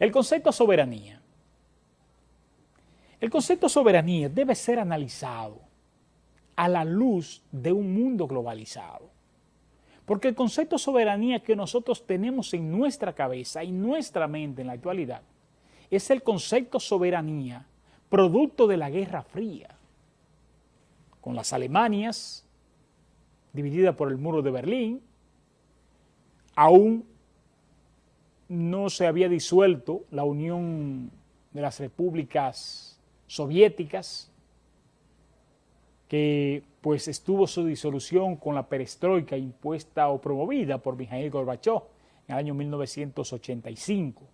El concepto soberanía. El concepto soberanía debe ser analizado a la luz de un mundo globalizado. Porque el concepto soberanía que nosotros tenemos en nuestra cabeza y nuestra mente en la actualidad es el concepto soberanía producto de la Guerra Fría, con las Alemanias, dividida por el muro de Berlín, aún no se había disuelto la Unión de las Repúblicas Soviéticas, que pues estuvo su disolución con la perestroika impuesta o promovida por Mikhail Gorbachev en el año 1985.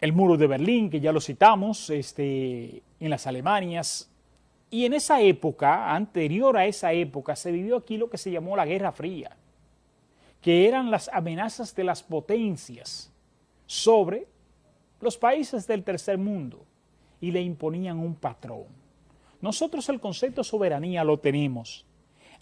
El muro de Berlín, que ya lo citamos, este, en las Alemanias, y en esa época, anterior a esa época, se vivió aquí lo que se llamó la Guerra Fría, que eran las amenazas de las potencias sobre los países del tercer mundo y le imponían un patrón. Nosotros el concepto de soberanía lo tenemos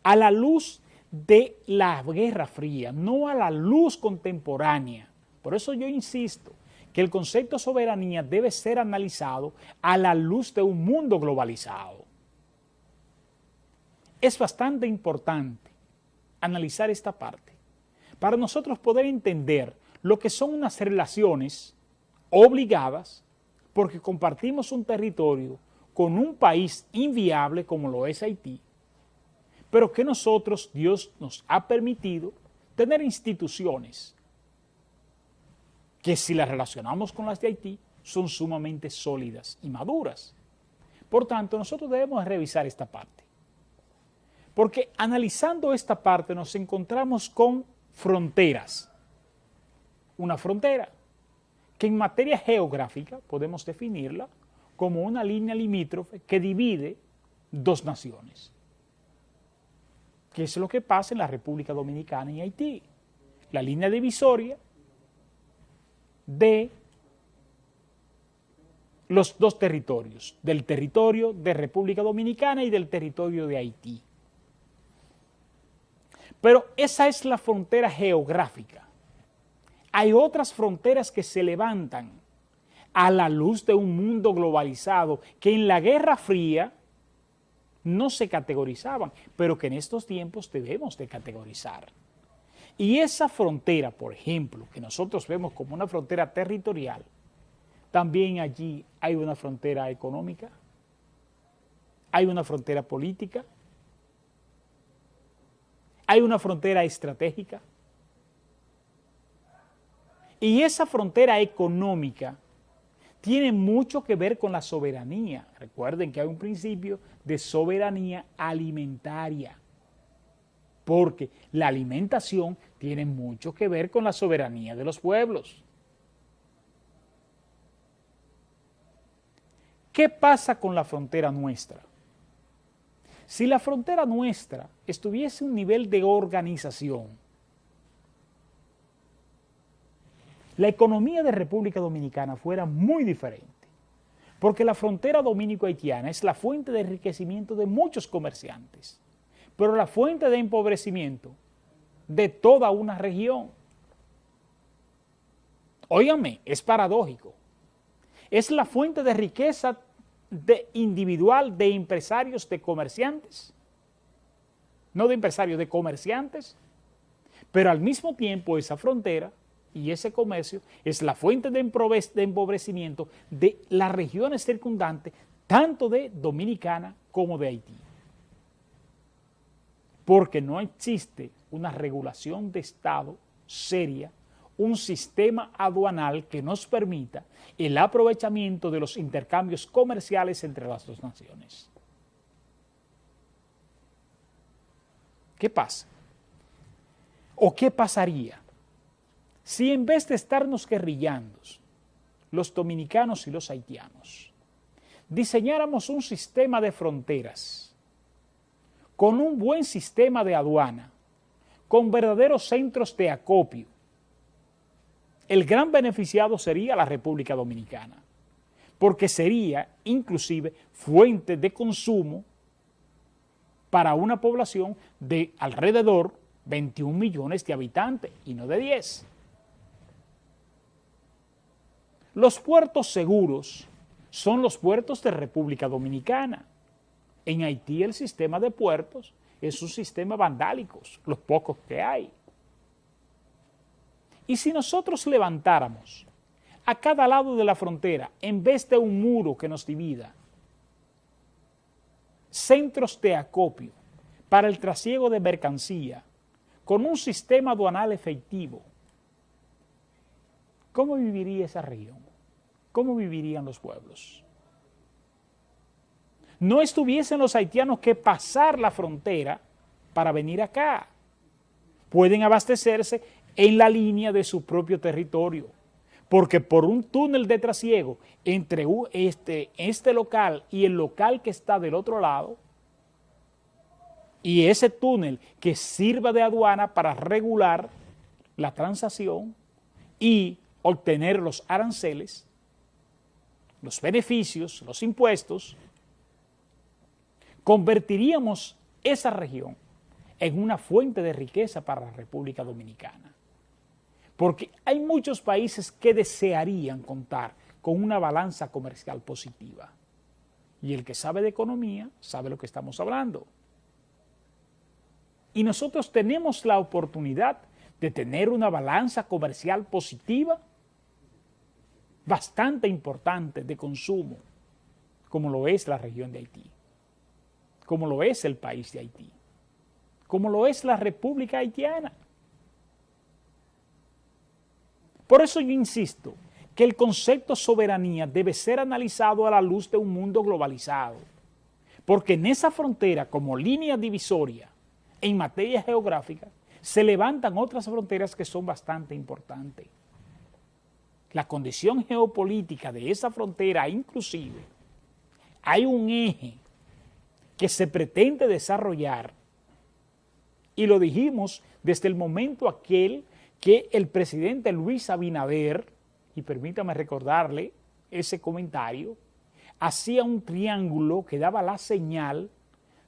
a la luz de la Guerra Fría, no a la luz contemporánea. Por eso yo insisto que el concepto de soberanía debe ser analizado a la luz de un mundo globalizado es bastante importante analizar esta parte para nosotros poder entender lo que son unas relaciones obligadas porque compartimos un territorio con un país inviable como lo es Haití, pero que nosotros, Dios nos ha permitido tener instituciones que si las relacionamos con las de Haití son sumamente sólidas y maduras. Por tanto, nosotros debemos revisar esta parte. Porque analizando esta parte nos encontramos con fronteras. Una frontera que en materia geográfica podemos definirla como una línea limítrofe que divide dos naciones. ¿Qué es lo que pasa en la República Dominicana y Haití? La línea divisoria de los dos territorios, del territorio de República Dominicana y del territorio de Haití. Pero esa es la frontera geográfica. Hay otras fronteras que se levantan a la luz de un mundo globalizado que en la Guerra Fría no se categorizaban, pero que en estos tiempos debemos de categorizar. Y esa frontera, por ejemplo, que nosotros vemos como una frontera territorial, también allí hay una frontera económica, hay una frontera política, hay una frontera estratégica. Y esa frontera económica tiene mucho que ver con la soberanía. Recuerden que hay un principio de soberanía alimentaria, porque la alimentación tiene mucho que ver con la soberanía de los pueblos. ¿Qué pasa con la frontera nuestra? Si la frontera nuestra estuviese un nivel de organización, la economía de República Dominicana fuera muy diferente, porque la frontera dominico-haitiana es la fuente de enriquecimiento de muchos comerciantes, pero la fuente de empobrecimiento de toda una región. Óigame, es paradójico. Es la fuente de riqueza de individual de empresarios, de comerciantes, no de empresarios, de comerciantes, pero al mismo tiempo esa frontera y ese comercio es la fuente de empobrecimiento de las regiones circundantes, tanto de Dominicana como de Haití. Porque no existe una regulación de Estado seria un sistema aduanal que nos permita el aprovechamiento de los intercambios comerciales entre las dos naciones. ¿Qué pasa? ¿O qué pasaría si en vez de estarnos guerrillando los dominicanos y los haitianos, diseñáramos un sistema de fronteras con un buen sistema de aduana, con verdaderos centros de acopio, el gran beneficiado sería la República Dominicana, porque sería inclusive fuente de consumo para una población de alrededor 21 millones de habitantes y no de 10. Los puertos seguros son los puertos de República Dominicana. En Haití el sistema de puertos es un sistema vandálico, los pocos que hay. Y si nosotros levantáramos a cada lado de la frontera, en vez de un muro que nos divida, centros de acopio para el trasiego de mercancía, con un sistema aduanal efectivo, ¿cómo viviría esa región? ¿Cómo vivirían los pueblos? No estuviesen los haitianos que pasar la frontera para venir acá. Pueden abastecerse en la línea de su propio territorio, porque por un túnel de trasiego entre este, este local y el local que está del otro lado, y ese túnel que sirva de aduana para regular la transacción y obtener los aranceles, los beneficios, los impuestos, convertiríamos esa región en una fuente de riqueza para la República Dominicana. Porque hay muchos países que desearían contar con una balanza comercial positiva. Y el que sabe de economía sabe lo que estamos hablando. Y nosotros tenemos la oportunidad de tener una balanza comercial positiva bastante importante de consumo, como lo es la región de Haití, como lo es el país de Haití, como lo es la República Haitiana. Por eso yo insisto que el concepto soberanía debe ser analizado a la luz de un mundo globalizado, porque en esa frontera como línea divisoria en materia geográfica se levantan otras fronteras que son bastante importantes. La condición geopolítica de esa frontera inclusive, hay un eje que se pretende desarrollar y lo dijimos desde el momento aquel que el presidente Luis Abinader, y permítame recordarle ese comentario, hacía un triángulo que daba la señal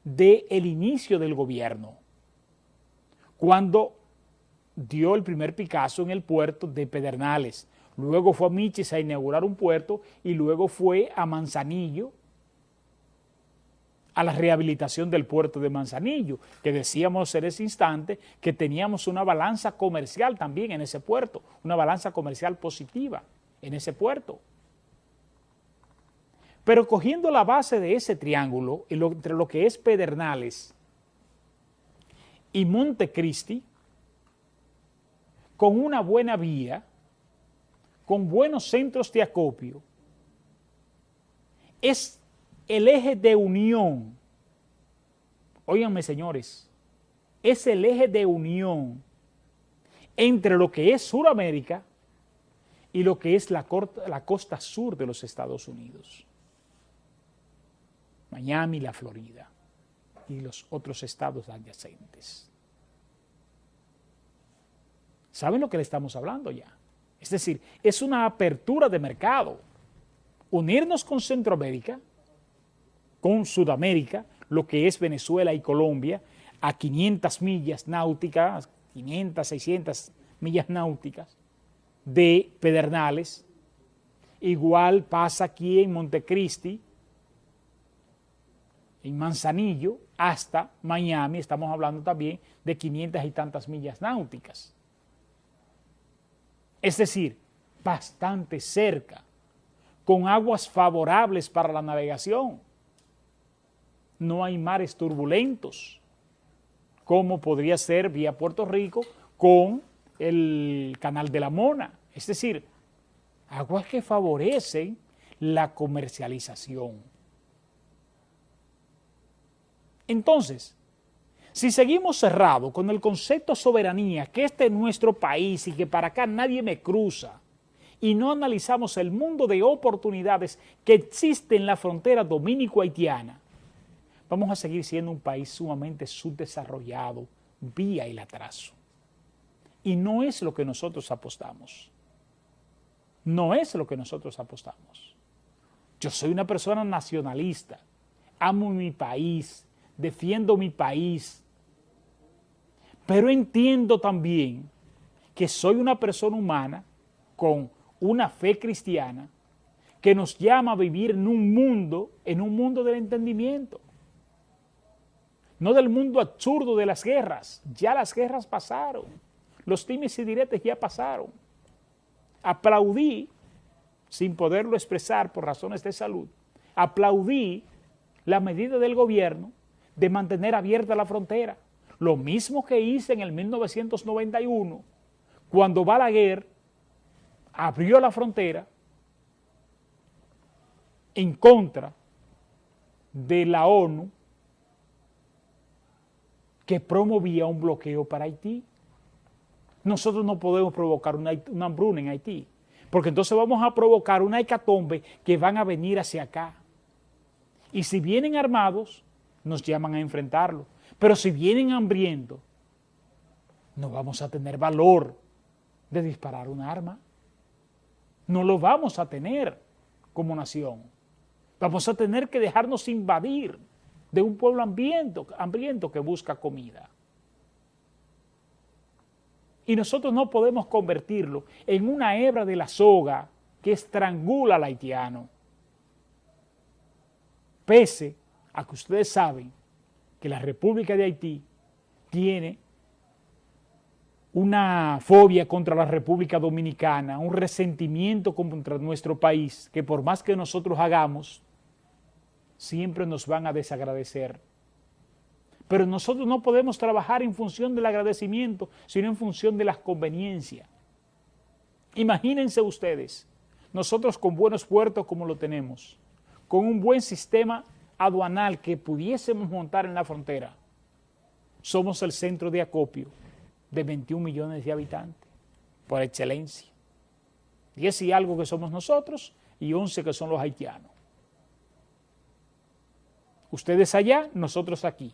del el inicio del gobierno, cuando dio el primer Picasso en el puerto de Pedernales, luego fue a Michis a inaugurar un puerto y luego fue a Manzanillo, a la rehabilitación del puerto de Manzanillo, que decíamos en ese instante que teníamos una balanza comercial también en ese puerto, una balanza comercial positiva en ese puerto. Pero cogiendo la base de ese triángulo, entre lo que es Pedernales y Montecristi, con una buena vía, con buenos centros de acopio, es el eje de unión, óiganme señores, es el eje de unión entre lo que es Sudamérica y lo que es la, la costa sur de los Estados Unidos. Miami, la Florida y los otros estados adyacentes. ¿Saben lo que le estamos hablando ya? Es decir, es una apertura de mercado. Unirnos con Centroamérica, con Sudamérica, lo que es Venezuela y Colombia, a 500 millas náuticas, 500, 600 millas náuticas de Pedernales. Igual pasa aquí en Montecristi, en Manzanillo, hasta Miami, estamos hablando también de 500 y tantas millas náuticas es decir, bastante cerca, con aguas favorables para la navegación. No hay mares turbulentos, como podría ser vía Puerto Rico con el Canal de la Mona. Es decir, aguas que favorecen la comercialización. Entonces, si seguimos cerrados con el concepto soberanía, que este es nuestro país y que para acá nadie me cruza, y no analizamos el mundo de oportunidades que existe en la frontera dominico-haitiana, vamos a seguir siendo un país sumamente subdesarrollado vía el atraso. Y no es lo que nosotros apostamos. No es lo que nosotros apostamos. Yo soy una persona nacionalista, amo mi país, defiendo mi país, pero entiendo también que soy una persona humana con una fe cristiana que nos llama a vivir en un mundo, en un mundo del entendimiento. No del mundo absurdo de las guerras. Ya las guerras pasaron. Los times y diretes ya pasaron. Aplaudí, sin poderlo expresar por razones de salud, aplaudí la medida del gobierno de mantener abierta la frontera. Lo mismo que hice en el 1991, cuando Balaguer abrió la frontera en contra de la ONU que promovía un bloqueo para Haití. Nosotros no podemos provocar una, hambruna en Haití, porque entonces vamos a provocar una hecatombe que van a venir hacia acá. Y si vienen armados, nos llaman a enfrentarlo. Pero si vienen hambrientos, no vamos a tener valor de disparar un arma. No lo vamos a tener como nación. Vamos a tener que dejarnos invadir de un pueblo hambriento, hambriento que busca comida. Y nosotros no podemos convertirlo en una hebra de la soga que estrangula al haitiano. Pese a que ustedes saben que la República de Haití tiene una fobia contra la República Dominicana, un resentimiento contra nuestro país, que por más que nosotros hagamos, siempre nos van a desagradecer. Pero nosotros no podemos trabajar en función del agradecimiento, sino en función de las conveniencias. Imagínense ustedes, nosotros con buenos puertos como lo tenemos, con un buen sistema aduanal que pudiésemos montar en la frontera, somos el centro de acopio de 21 millones de habitantes, por excelencia. 10 y algo que somos nosotros y 11 que son los haitianos. Ustedes allá, nosotros aquí.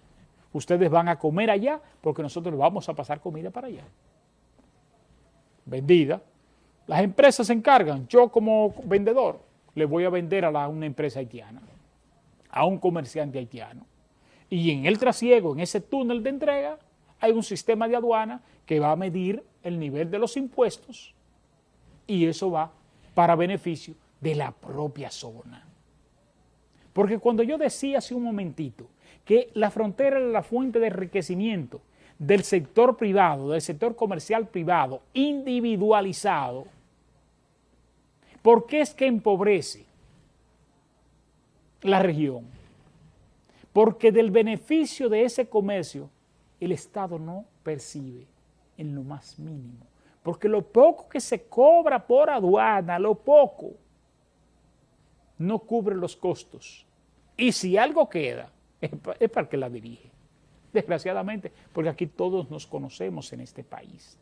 Ustedes van a comer allá porque nosotros vamos a pasar comida para allá. Vendida. Las empresas se encargan. Yo como vendedor le voy a vender a una empresa haitiana, a un comerciante haitiano. Y en el trasiego, en ese túnel de entrega, hay un sistema de aduana que va a medir el nivel de los impuestos y eso va para beneficio de la propia zona. Porque cuando yo decía hace un momentito que la frontera era la fuente de enriquecimiento del sector privado, del sector comercial privado, individualizado, ¿por qué es que empobrece la región? Porque del beneficio de ese comercio el Estado no percibe en lo más mínimo. Porque lo poco que se cobra por aduana, lo poco, no cubre los costos. Y si algo queda, es para el que la dirige. Desgraciadamente, porque aquí todos nos conocemos en este país.